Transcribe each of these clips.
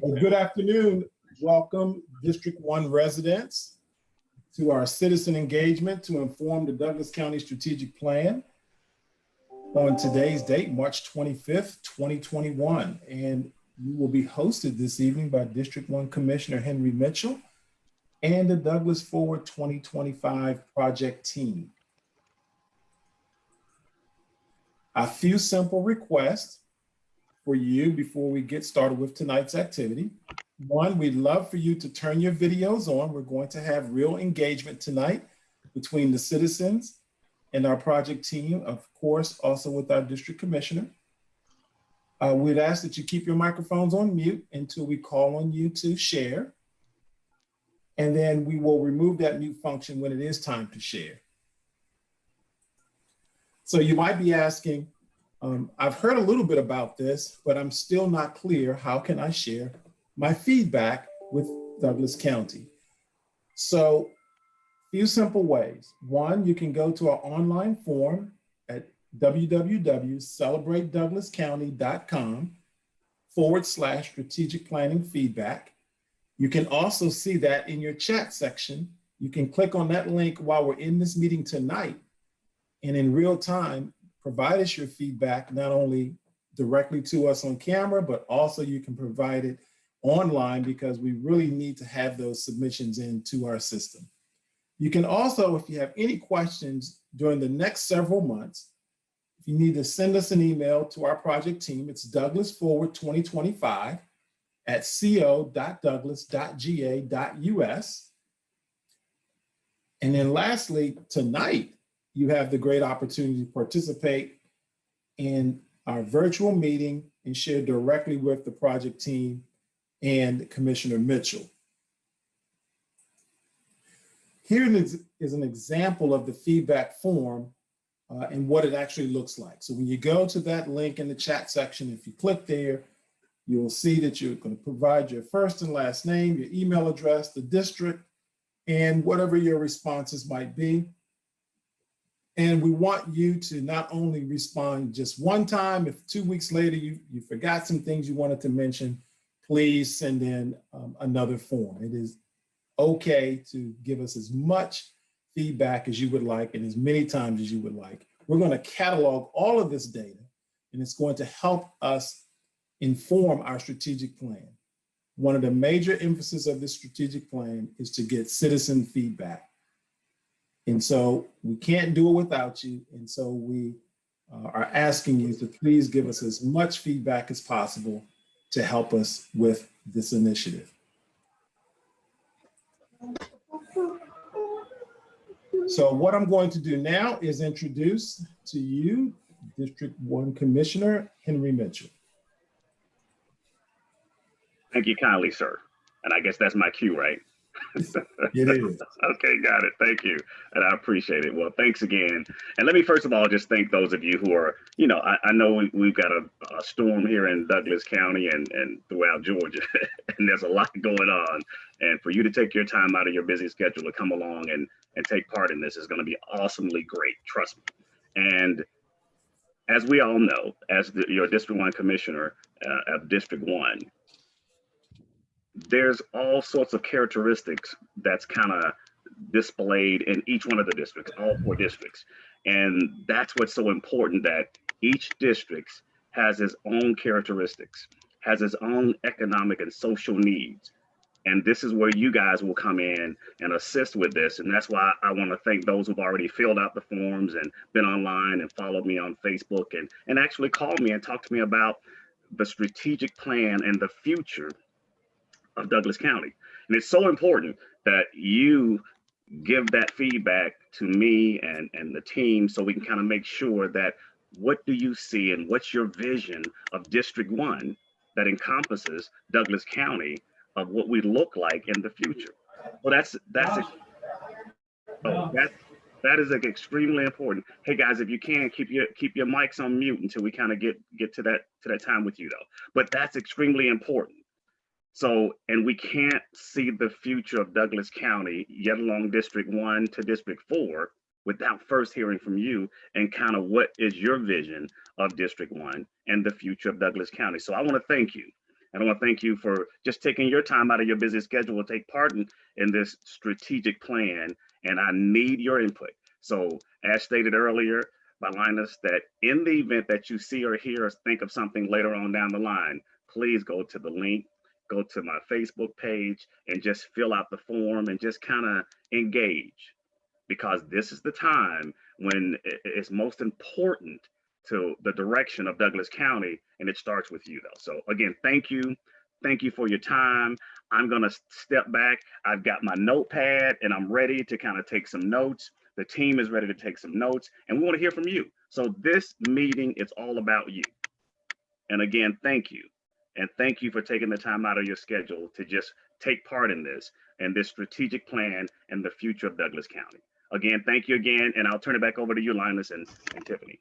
Well, good afternoon. Welcome, District One residents, to our citizen engagement to inform the Douglas County Strategic Plan on today's date, March 25th, 2021. And you will be hosted this evening by District One Commissioner Henry Mitchell and the Douglas Forward 2025 project team. A few simple requests for you before we get started with tonight's activity. One, we'd love for you to turn your videos on. We're going to have real engagement tonight between the citizens and our project team, of course, also with our district commissioner. Uh, we'd ask that you keep your microphones on mute until we call on you to share. And then we will remove that mute function when it is time to share. So you might be asking, um, I've heard a little bit about this, but I'm still not clear. How can I share my feedback with Douglas County? So few simple ways. One, you can go to our online form at www.celebratedouglascounty.com forward slash strategic planning feedback. You can also see that in your chat section. You can click on that link while we're in this meeting tonight and in real time, provide us your feedback, not only directly to us on camera, but also you can provide it online because we really need to have those submissions into our system. You can also, if you have any questions during the next several months, if you need to send us an email to our project team, it's Douglas Forward 2025 at co.douglas.ga.us. And then lastly, tonight, you have the great opportunity to participate in our virtual meeting and share directly with the project team and Commissioner Mitchell. Here is an example of the feedback form uh, and what it actually looks like. So when you go to that link in the chat section, if you click there, you'll see that you're going to provide your first and last name, your email address, the district, and whatever your responses might be. And we want you to not only respond just one time, if two weeks later you, you forgot some things you wanted to mention, please send in um, another form. It is okay to give us as much feedback as you would like and as many times as you would like. We're going to catalog all of this data and it's going to help us inform our strategic plan. One of the major emphasis of this strategic plan is to get citizen feedback. And so we can't do it without you. And so we uh, are asking you to please give us as much feedback as possible to help us with this initiative. So what I'm going to do now is introduce to you District 1 Commissioner Henry Mitchell. Thank you kindly, sir. And I guess that's my cue, right? It is. Okay, got it. Thank you. And I appreciate it. Well, thanks again. And let me first of all just thank those of you who are, you know, I, I know we, have got a, a, storm here in Douglas County and, and throughout Georgia, and there's a lot going on. And for you to take your time out of your busy schedule to come along and, and take part in this is going to be awesomely great. Trust me. And as we all know, as the, your District 1 Commissioner uh, of District 1, there's all sorts of characteristics that's kind of displayed in each one of the districts, all four districts. And that's what's so important that each district has its own characteristics, has its own economic and social needs. And this is where you guys will come in and assist with this. And that's why I want to thank those who've already filled out the forms and been online and followed me on Facebook and, and actually called me and talked to me about the strategic plan and the future of Douglas County. And it's so important that you give that feedback to me and, and the team so we can kind of make sure that what do you see and what's your vision of District 1 that encompasses Douglas County of what we look like in the future. Well, that's that's oh, that that is like extremely important. Hey guys, if you can keep your keep your mics on mute until we kind of get get to that to that time with you though. But that's extremely important so, and we can't see the future of Douglas County, yet along District 1 to District 4, without first hearing from you and kind of what is your vision of District 1 and the future of Douglas County. So I want to thank you. And I want to thank you for just taking your time out of your busy schedule to take part in, in this strategic plan. And I need your input. So as stated earlier by Linus, that in the event that you see or hear or think of something later on down the line, please go to the link, go to my Facebook page and just fill out the form and just kind of engage because this is the time when it's most important to the direction of Douglas County and it starts with you though. So again, thank you. Thank you for your time. I'm gonna step back. I've got my notepad and I'm ready to kind of take some notes. The team is ready to take some notes and we want to hear from you. So this meeting is all about you. And again, thank you. And thank you for taking the time out of your schedule to just take part in this and this strategic plan and the future of Douglas County. Again, thank you again, and I'll turn it back over to you, Linus and, and Tiffany.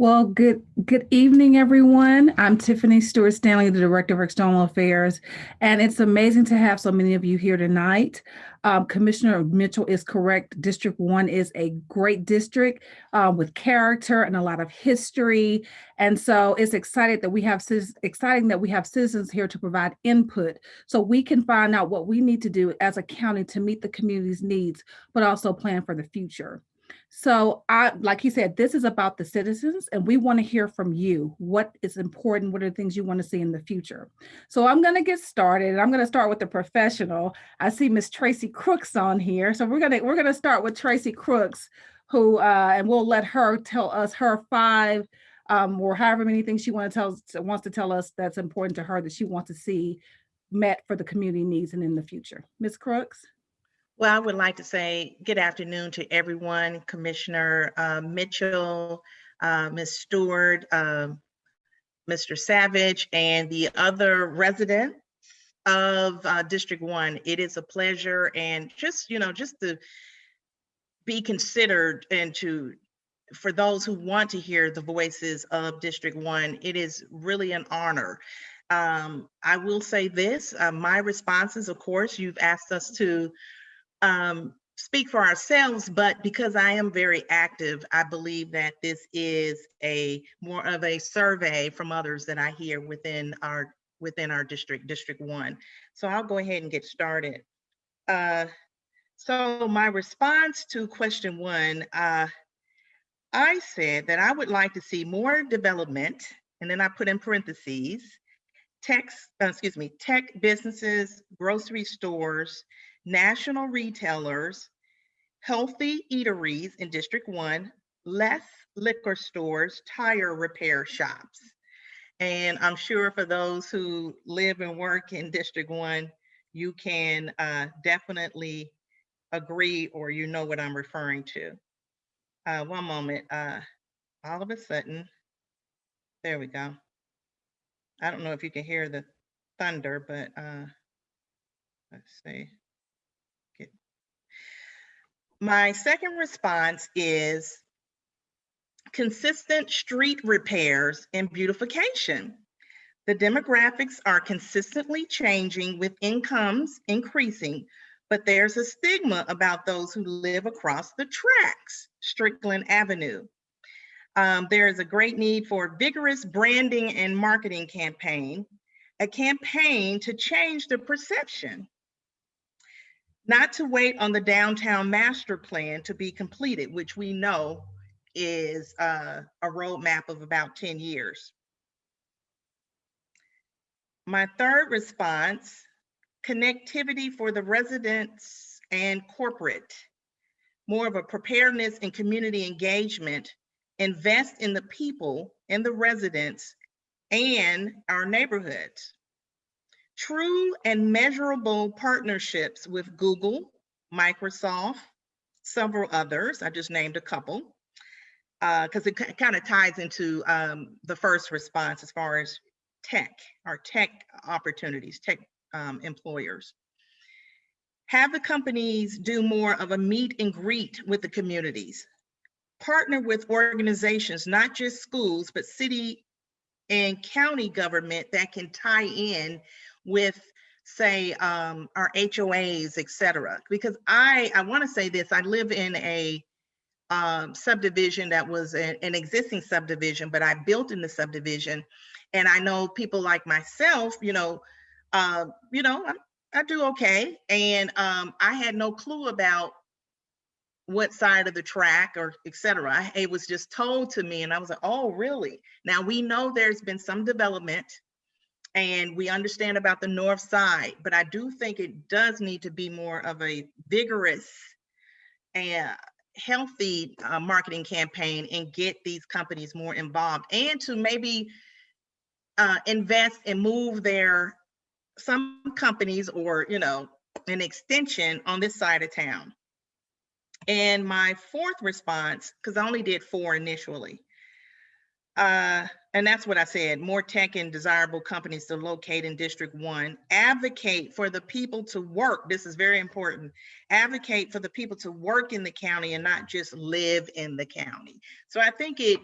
Well, good good evening, everyone. I'm Tiffany Stewart Stanley, the Director of External Affairs, and it's amazing to have so many of you here tonight. Um, Commissioner Mitchell is correct. District One is a great district uh, with character and a lot of history, and so it's excited that we have exciting that we have citizens here to provide input, so we can find out what we need to do as a county to meet the community's needs, but also plan for the future. So I, like he said, this is about the citizens and we want to hear from you. What is important? What are the things you want to see in the future? So I'm going to get started and I'm going to start with the professional. I see Miss Tracy Crooks on here. So we're going to, we're going to start with Tracy Crooks who, uh, and we'll let her tell us her five um, or however many things she want to tell, wants to tell us that's important to her that she wants to see met for the community needs and in the future. Ms. Crooks? Well, I would like to say good afternoon to everyone, Commissioner uh, Mitchell, uh, Ms. Stewart, um, Mr. Savage, and the other resident of uh, District One. It is a pleasure and just, you know, just to be considered and to, for those who want to hear the voices of District One, it is really an honor. Um, I will say this, uh, my responses, of course, you've asked us to um, speak for ourselves, but because I am very active, I believe that this is a more of a survey from others that I hear within our within our district, District One. So I'll go ahead and get started. Uh, so my response to question one, uh, I said that I would like to see more development, and then I put in parentheses, tech, uh, excuse me, tech businesses, grocery stores, national retailers, healthy eateries in District One, less liquor stores, tire repair shops. And I'm sure for those who live and work in District One, you can uh, definitely agree or you know what I'm referring to. Uh, one moment, uh, all of a sudden, there we go. I don't know if you can hear the thunder, but uh, let's see. My second response is consistent street repairs and beautification. The demographics are consistently changing with incomes increasing, but there's a stigma about those who live across the tracks, Strickland Avenue. Um, there is a great need for vigorous branding and marketing campaign, a campaign to change the perception not to wait on the downtown master plan to be completed, which we know is uh, a roadmap of about 10 years. My third response, connectivity for the residents and corporate, more of a preparedness and community engagement, invest in the people and the residents and our neighborhoods true and measurable partnerships with Google, Microsoft, several others. I just named a couple because it kind of ties into um, the first response as far as tech, or tech opportunities, tech um, employers. Have the companies do more of a meet and greet with the communities. Partner with organizations, not just schools, but city and county government that can tie in with say um, our HOAs, et cetera. Because I, I wanna say this, I live in a um, subdivision that was an, an existing subdivision, but I built in the subdivision. And I know people like myself, you know, uh, you know, I, I do okay. And um, I had no clue about what side of the track or et cetera. It was just told to me and I was like, oh, really? Now we know there's been some development and we understand about the north side, but I do think it does need to be more of a vigorous and healthy uh, marketing campaign and get these companies more involved and to maybe uh, invest and move their some companies or you know an extension on this side of town. And my fourth response, because I only did four initially, uh, and that's what I said, more tech and desirable companies to locate in District One. Advocate for the people to work, this is very important. Advocate for the people to work in the county and not just live in the county. So I think it,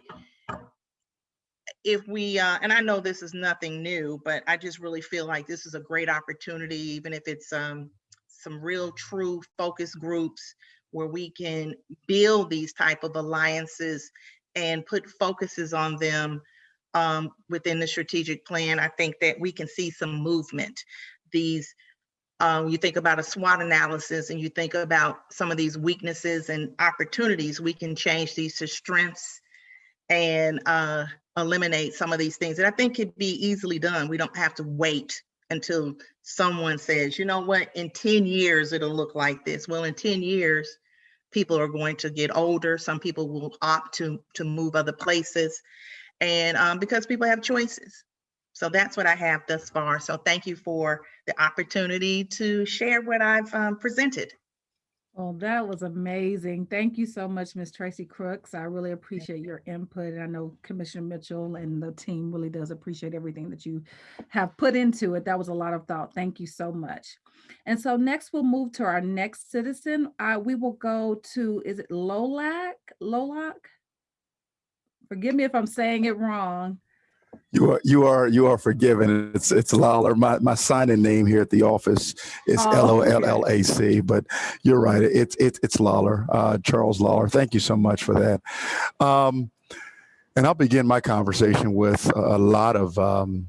if we, uh, and I know this is nothing new, but I just really feel like this is a great opportunity, even if it's um, some real true focus groups where we can build these type of alliances and put focuses on them um, within the strategic plan. I think that we can see some movement. These, um, you think about a SWOT analysis and you think about some of these weaknesses and opportunities, we can change these to strengths and uh, eliminate some of these things. And I think it'd be easily done. We don't have to wait until someone says, you know what, in 10 years, it'll look like this. Well, in 10 years, people are going to get older. Some people will opt to, to move other places. And um, because people have choices. So that's what I have thus far. So thank you for the opportunity to share what I've um, presented. Well, that was amazing. Thank you so much, Ms. Tracy Crooks. I really appreciate your input. and I know Commissioner Mitchell and the team really does appreciate everything that you have put into it. That was a lot of thought. Thank you so much. And so next we'll move to our next citizen. Uh, we will go to, is it Lolac? Lolac? Forgive me if I'm saying it wrong. You are you are you are forgiven. It's it's Lawler. My my sign-in name here at the office is Oh, L O. L L A C. But you're right. It's it's it's Lawler, uh, Charles Lawler. Thank you so much for that. Um, and I'll begin my conversation with a, a lot of um,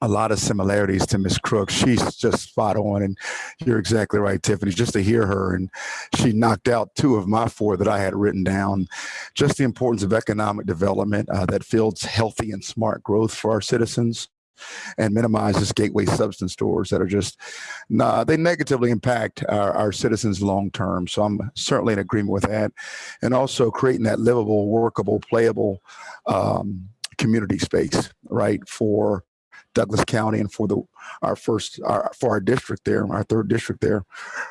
a lot of similarities to Miss Crooks. She's just spot on, and you're exactly right, Tiffany. Just to hear her, and she knocked out two of my four that I had written down just the importance of economic development uh, that builds healthy and smart growth for our citizens and minimizes gateway substance stores that are just nah, they negatively impact our, our citizens long term so i'm certainly in agreement with that and also creating that livable workable playable um, community space right for Douglas County and for the our first our, for our district there, our third district there,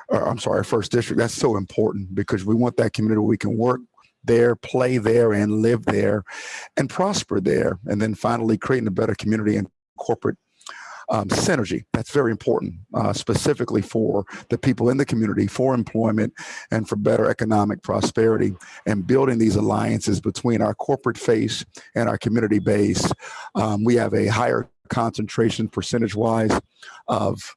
I'm sorry, our first district. That's so important because we want that community where we can work there, play there, and live there, and prosper there. And then finally, creating a better community and corporate um, synergy. That's very important, uh, specifically for the people in the community, for employment, and for better economic prosperity. And building these alliances between our corporate face and our community base. Um, we have a higher concentration percentage-wise of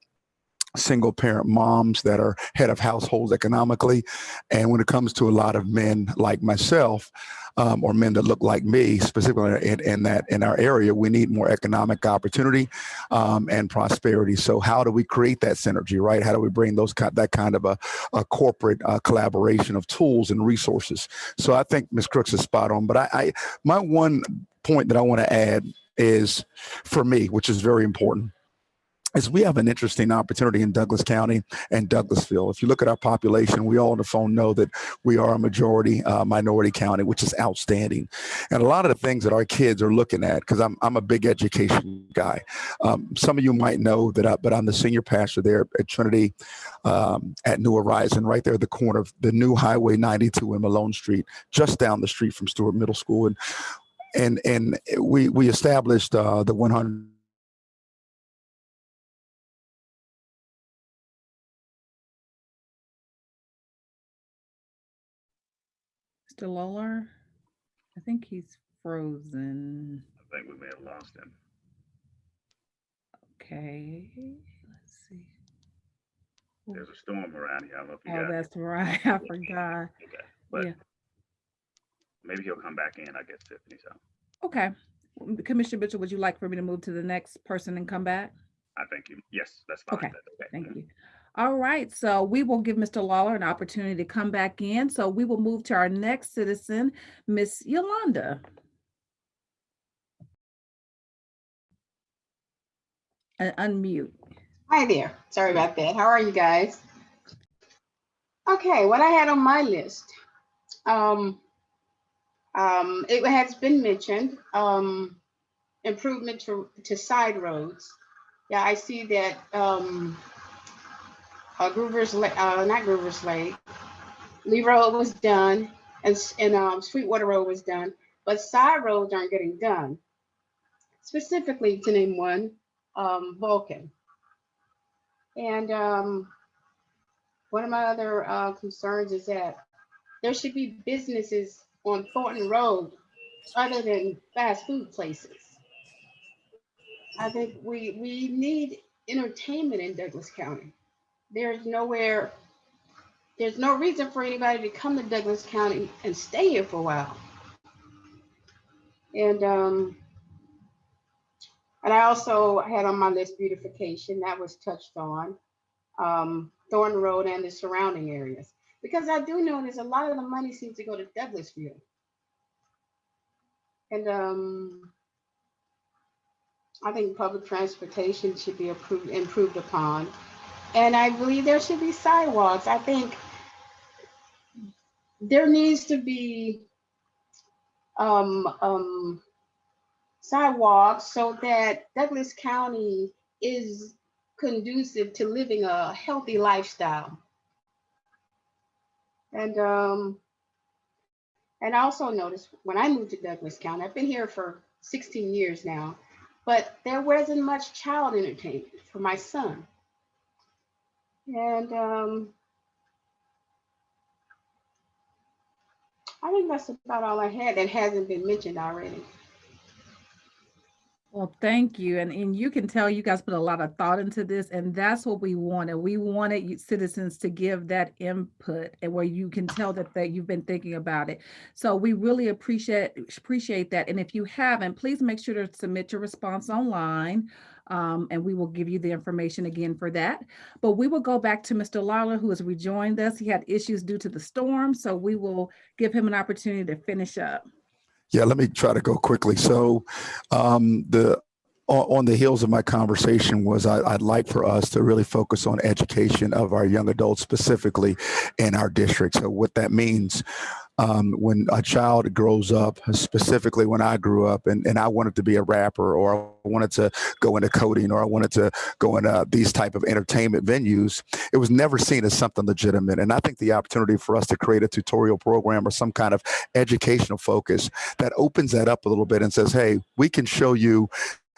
single parent moms that are head of households economically. And when it comes to a lot of men like myself, um, or men that look like me, specifically in, in that in our area, we need more economic opportunity um, and prosperity. So how do we create that synergy, right? How do we bring those that kind of a, a corporate uh, collaboration of tools and resources? So I think Ms. Crooks is spot on. But I, I my one point that I want to add is for me, which is very important is we have an interesting opportunity in Douglas County and Douglasville. If you look at our population, we all on the phone know that we are a majority uh, minority county, which is outstanding. And a lot of the things that our kids are looking at, because I'm, I'm a big education guy. Um, some of you might know that, I, but I'm the senior pastor there at Trinity um, at New Horizon, right there at the corner of the new Highway 92 and Malone Street, just down the street from Stewart Middle School. And and and we we established uh, the 100 Mr. Lawler? I think he's frozen. I think we may have lost him. Okay, let's see. There's a storm around here. I don't know if you Oh, got it. that's right. I forgot. Okay. But Yeah. Maybe he'll come back in, I guess, Tiffany, so Okay. Commissioner Mitchell, would you like for me to move to the next person and come back? I thank you. Yes, that's fine. Okay, That's Thank you. All right, so we will give Mr. Lawler an opportunity to come back in. So we will move to our next citizen, Miss Yolanda. And unmute. Hi there. Sorry about that. How are you guys? Okay, what I had on my list. Um, um, it has been mentioned, um, improvement to, to side roads. Yeah, I see that, um, uh, Groover's, uh, not Groover's Lake, Lee Road was done and, and, um, Sweetwater Road was done, but side roads aren't getting done. Specifically to name one, um, Vulcan. And um, one of my other uh, concerns is that there should be businesses on Thornton Road other than fast food places. I think we we need entertainment in Douglas County. There's nowhere, there's no reason for anybody to come to Douglas County and stay here for a while. And um, and I also had on my list beautification, that was touched on. Um, Thornton Road and the surrounding areas. Because I do notice a lot of the money seems to go to Douglasville. And um, I think public transportation should be approved, improved upon. And I believe there should be sidewalks. I think there needs to be um, um, sidewalks so that Douglas County is conducive to living a healthy lifestyle. And um, and I also noticed when I moved to Douglas County, I've been here for 16 years now, but there wasn't much child entertainment for my son. And um, I think that's about all I had that hasn't been mentioned already. Well, thank you. And, and you can tell you guys put a lot of thought into this, and that's what we wanted. We wanted citizens to give that input and where you can tell that, that you've been thinking about it. So we really appreciate appreciate that. And if you haven't, please make sure to submit your response online. Um, and we will give you the information again for that. But we will go back to Mr. Lawler, who has rejoined us. He had issues due to the storm, so we will give him an opportunity to finish up. Yeah, let me try to go quickly. So, um, the on, the heels of my conversation was I, I'd like for us to really focus on education of our young adults, specifically in our district. So, what that means um, when a child grows up, specifically when I grew up, and, and I wanted to be a rapper, or I wanted to go into coding, or I wanted to go into these type of entertainment venues, it was never seen as something legitimate. And I think the opportunity for us to create a tutorial program or some kind of educational focus that opens that up a little bit and says, hey, we can show you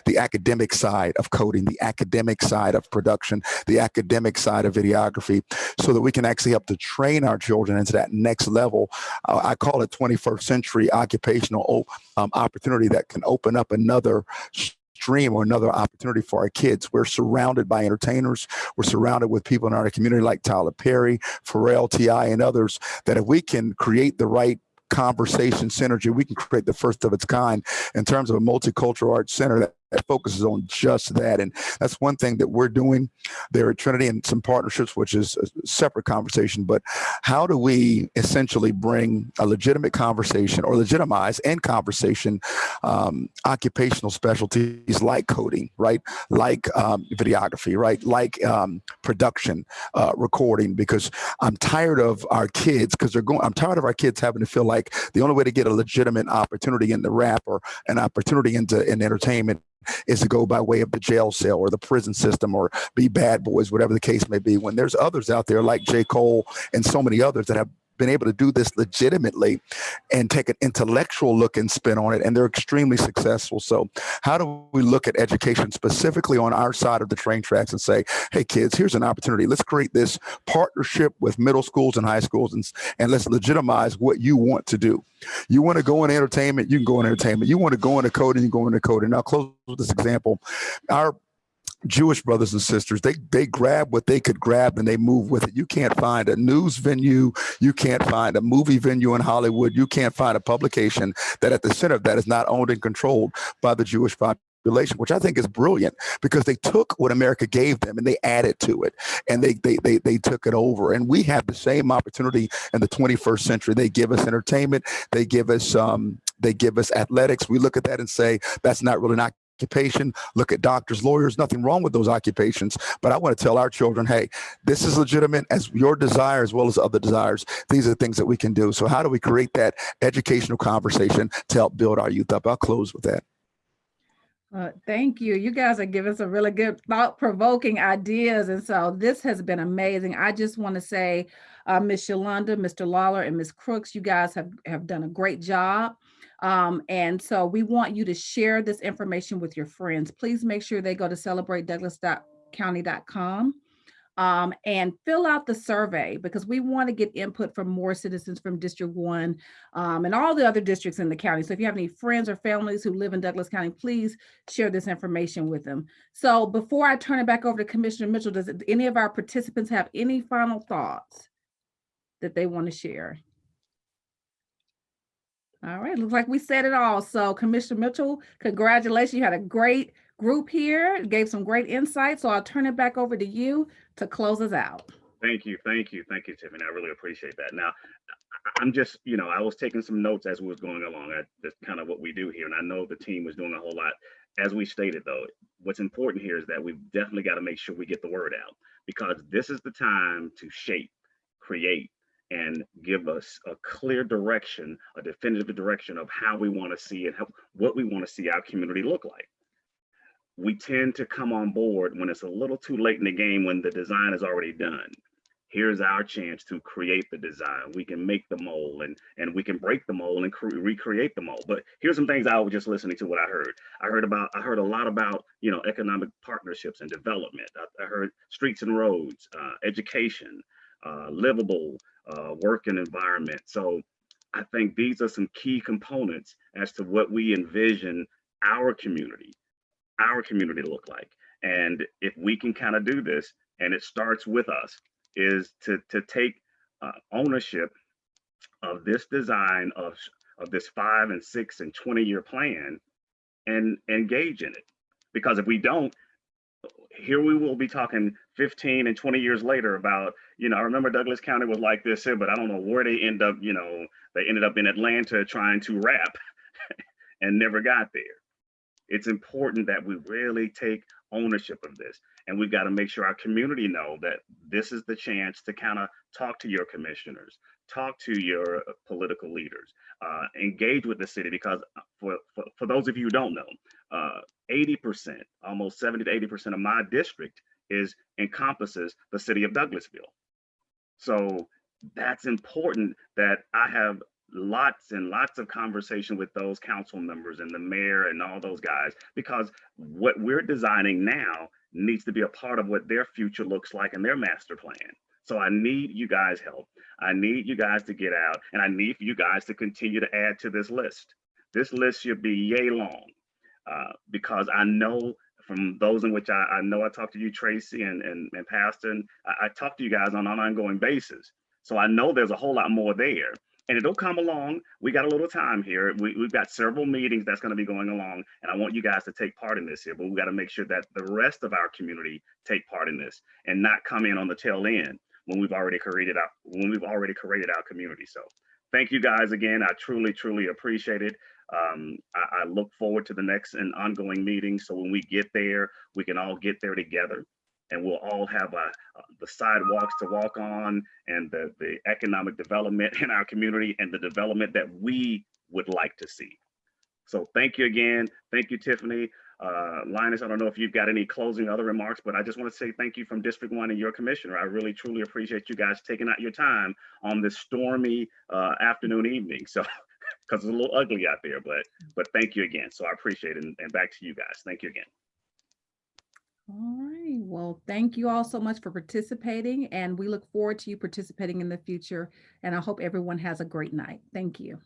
the academic side of coding, the academic side of production, the academic side of videography, so that we can actually help to train our children into that next level. Uh, I call it 21st century occupational um, opportunity that can open up another stream or another opportunity for our kids. We're surrounded by entertainers. We're surrounded with people in our community like Tyler Perry, Pharrell, T.I., and others that if we can create the right conversation synergy, we can create the first of its kind in terms of a multicultural arts center that, that focuses on just that. And that's one thing that we're doing there at Trinity and some partnerships, which is a separate conversation. But how do we essentially bring a legitimate conversation or legitimize and conversation um, occupational specialties like coding, right? Like um, videography, right? Like um, production, uh, recording, because I'm tired of our kids because they're going, I'm tired of our kids having to feel like the only way to get a legitimate opportunity in the rap or an opportunity into in entertainment is to go by way of the jail cell or the prison system or be bad boys, whatever the case may be. When there's others out there like J. Cole and so many others that have been able to do this legitimately and take an intellectual look and spin on it and they're extremely successful. So how do we look at education specifically on our side of the train tracks and say hey kids here's an opportunity. Let's create this partnership with middle schools and high schools and, and let's legitimize what you want to do. You want to go in entertainment you can go in entertainment. You want to go into coding you go into coding. Now I'll close with this example. Our Jewish brothers and sisters, they they grab what they could grab and they move with it. You can't find a news venue, you can't find a movie venue in Hollywood, you can't find a publication that at the center of that is not owned and controlled by the Jewish population, which I think is brilliant because they took what America gave them and they added to it and they they they, they took it over. And we have the same opportunity in the 21st century. They give us entertainment, they give us um, they give us athletics. We look at that and say that's not really an occupation. Look at doctors, lawyers, nothing wrong with those occupations. But I want to tell our children, hey, this is legitimate as your desire as well as other desires. These are things that we can do. So how do we create that educational conversation to help build our youth up? I'll close with that. Uh, thank you. You guys are giving some really good thought provoking ideas. And so this has been amazing. I just want to say, uh, Ms. Shalonda, Mr. Lawler, and Ms. Crooks, you guys have, have done a great job. Um, and so we want you to share this information with your friends. Please make sure they go to celebratedouglas.county.com um, and fill out the survey because we want to get input from more citizens from District 1 um, and all the other districts in the county. So if you have any friends or families who live in Douglas County, please share this information with them. So before I turn it back over to Commissioner Mitchell, does any of our participants have any final thoughts that they want to share? All right, looks like we said it all. So Commissioner Mitchell, congratulations. You had a great group here, gave some great insight. So I'll turn it back over to you to close us out. Thank you, thank you, thank you, Tiffany. I really appreciate that. Now, I'm just, you know, I was taking some notes as we was going along. I- That's kind of what we do here, and I know the team was doing a whole lot. As we stated, though, what's important here is that we've definitely got to make sure we get the word out because this is the time to shape, create, and give us a clear direction, a definitive direction of how we want to see and how, what we want to see our community look like we tend to come on board when it's a little too late in the game when the design is already done. Here's our chance to create the design. We can make the mold and and we can break the mold and cre- recreate the mold. But here's some things I was just listening to what I heard. I heard about I heard a lot about you know economic partnerships and development. I, I heard streets and roads, uh, education, uh, livable uh, working environment. So I think these are some key components as to what we envision our community our community to look like? And if we can kind of do this, and it starts with us, is to to take uh, ownership of this design of of this five and six and 20 year plan and engage in it. Because if we don't, here we will be talking 15 and 20 years later about, you know, I remember Douglas County was like this here, but I don't know where they end up, you know, they ended up in Atlanta trying to rap and never got there. It's important that we really take ownership of this and we've got to make sure our community know that this is the chance to kind of talk to your commissioners talk to your political leaders uh, engage with the city because uh, for, for, for those of you who don't know uh, 80% almost 70 to 80 percent of my district is encompasses the city of douglasville so that's important that i have lots and lots of conversation with those council members and the mayor and all those guys because what we're designing now needs to be a part of what their future looks like and their master plan. So I need you guys help. I need you guys to get out and I need you guys to continue to add to this list. This list should be yay long uh, because I know from those in which I, I know I talk to you, Tracy and, and, and Pastor, and I, I talk to you guys on an ongoing basis. So I know there's a whole lot more there and it'll come along. We got a little time here. We, we've got several meetings that's going to be going along, and I want you guys to take part in this here. But we got to make sure that the rest of our community take part in this and not come in on the tail end when we've already created our when we've already created our community. So thank you guys again. I truly, truly appreciate it. Um, I, I look forward to the next and ongoing meetings. So when we get there, we can all get there together and we'll all have uh, the sidewalks to walk on and the, the economic development in our community and the development that we would like to see. So thank you again. Thank you, Tiffany. Uh, Linus, I don't know if you've got any closing other remarks, but I just want to say thank you from District 1 and your commissioner. I really, truly appreciate you guys taking out your time on this stormy uh, afternoon evening. So, because it's a little ugly out there, but but thank you again. So I appreciate it. And, and back to you guys. Thank you again. All right. Well, thank you all so much for participating and we look forward to you participating in the future. And I hope everyone has a great night. Thank you.